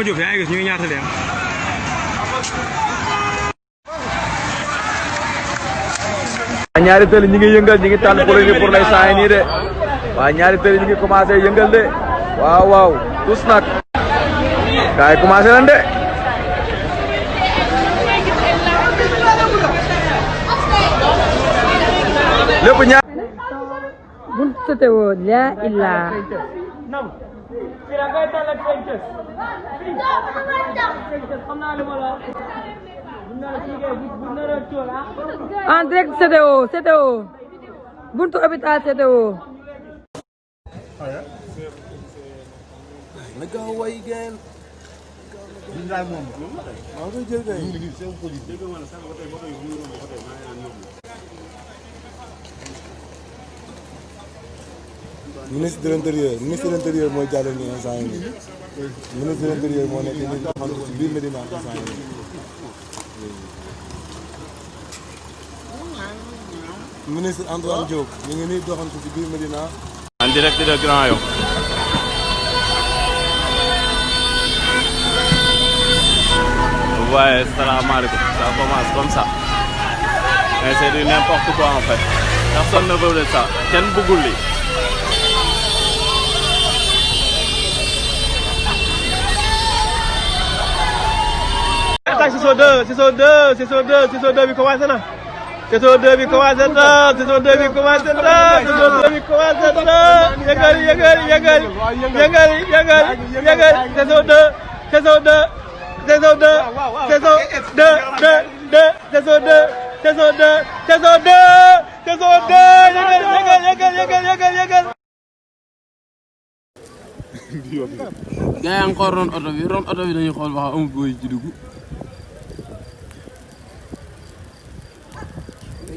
Ibrahima Diop yaa ngi gis ñu ngi ñaata leen ñaari tëli ñi ngi yëngal ñi ngi tànn pour ni pour lay saay nii de. Waaye ñaari tëli ñi ngi commencé yëngal de. Waaw waaw. Tous nag. Gaay commencé nañ de. Lépp ñaar. Bul sotewoo fii direct CTO CTO buntu hôpital CTO. na gaaw ministre de l'intérieur ministre de l'intérieur mooy jàllale nii instant yii nii. Ministre de l'intérieur moo nekk nii doxantu si biir Medina instant yii nii. ministre Antoine Diop ñu ngi nii doxantu si biir Medina. en direct de Grand Yoff. Vous salaamaaleykum ça commence comme ça. Mais c'est du n'importe quoi en fait. Personne ne veut de ça. Kenn bëggul lii. Attaque saison 2 saison 2 saison 2 saison 2 bi commencé na saison 2 bi commencé na saison 2 bi commencé na saison 2 bi commencé na yëngal yëngal yëngal yëngal yëngal yëngal saison 2 saison 2 saison 2 saison 2 2 2 saison 2 saison 2 saison 2 saison 2 yëngal yëngal yëngal yëngal yëngal yëngal gaa yaa ngi ron oto bi ron oto bi dañuy xool ba xam amul booy ci dugg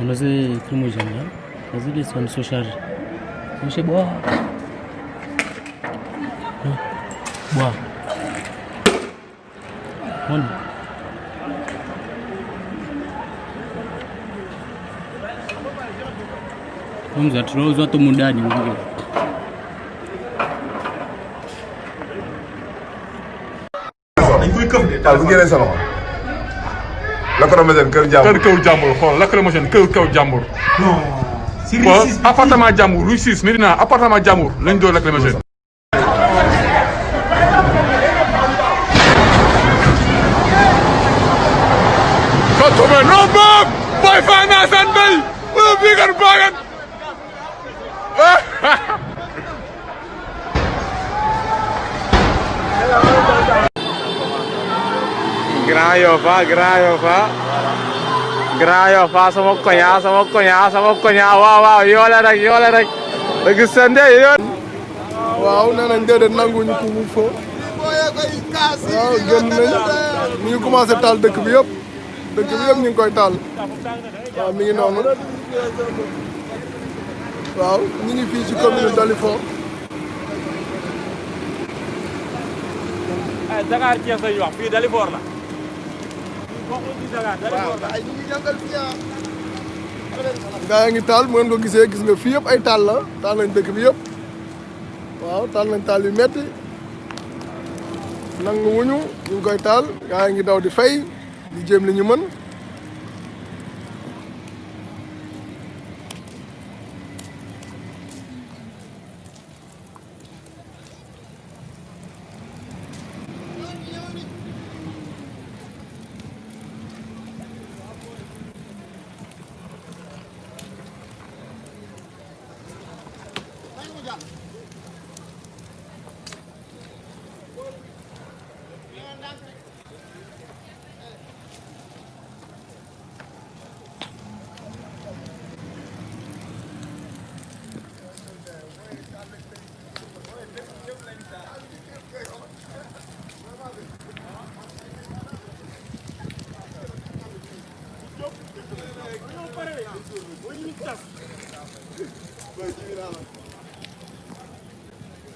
Unaweza krimu jamia nazidi samsoshaji. Hamza tunauzwa tu mundani mwingine. taal bu génnee sa loxo. lacrymogène kër jàmbur. kër kaw jàmbur xool lacrymogène kër kaw jàmbur. si appartement jàmbur rue 6 Médina appartement jàmbur lañ doon lacrymogène. Boy fana san bay wala bigar bagan Grand Yoff ah Grand Yoff ah sama koña sama koña sama koña waaw waaw yoole rek yoole rek. Dëgg sende yoole waaw nee nañ déedéet nanguwuñu couvre-feu waaw génn nañ ñu ngi commencé taal dëkk bi yëpp dëkk bi yëpp ñu ngi koy taal waaw mi ngi noonu waaw ñu ngi fii ci commune Dalifort. Dakar Thiès lañuy wax fii Dalifort la. Gaa yaa ngi taal ngeen ko gisee gis nga fii yëpp ay taal la. Taal nañ dëkk bi yëpp. Waaw taal nañ taal yu metti. Nangu wuñu ñu ngi koy taal. Gaa yaa ngi daw di fay di jéem li ñu mën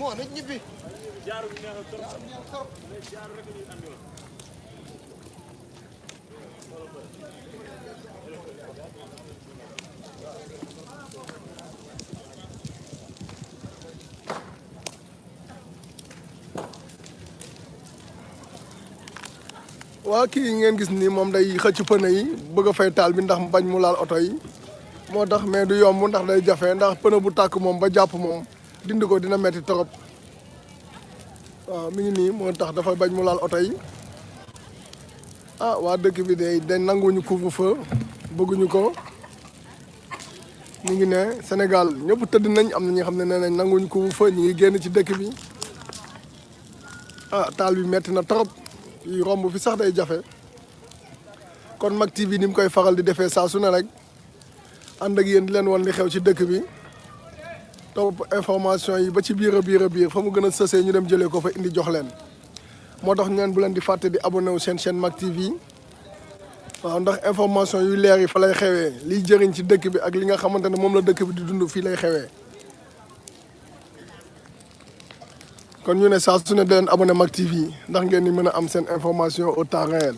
Moo nañ ñibbi waa kii ngeen gis nii moom day xëcc pëne yi bëgg fay taal bi ndax bañ mu laal oto yi. Mais du yomb ndax day jafe ndax pëne bu tàkk moom ba jàpp moom dindi ko dina metti torop. Waaw mi ngi nii moo tax dafa bañ mu laal oto yi. Ah waa dëkk bi de dañ nanguwuñu couvre-feu bëgguñu ko. Ñu ngi ne Sénégal ñëpp tëdd nañ am na ñi xam ne nee nañ nanguwuñu couvre-feu ñu ngi génn ci dëkk bi. Ah taal bi metti na torop yi romb fi sax day jafe. Kon Mak TV ni mu koy faral di defee saa su rek ànd ak di leen wan li xew ci dëkk bi topp information yi ba ci biir biir biir fa mu gën ñu dem jëlee ko fa indi jox leen. moo tax bu leen di fàtte di abonné wu seen chaîne Mak TV waaw ndax information yu leer yi fa lay xewee liy jëriñ ci dëkk bi ak li nga xamante ne moom la dëkk bi di dund fii lay xewee. kon ñu ne saa su ne di leen abonné Mak TV ndax ngeen di mën a am seen information au temps réel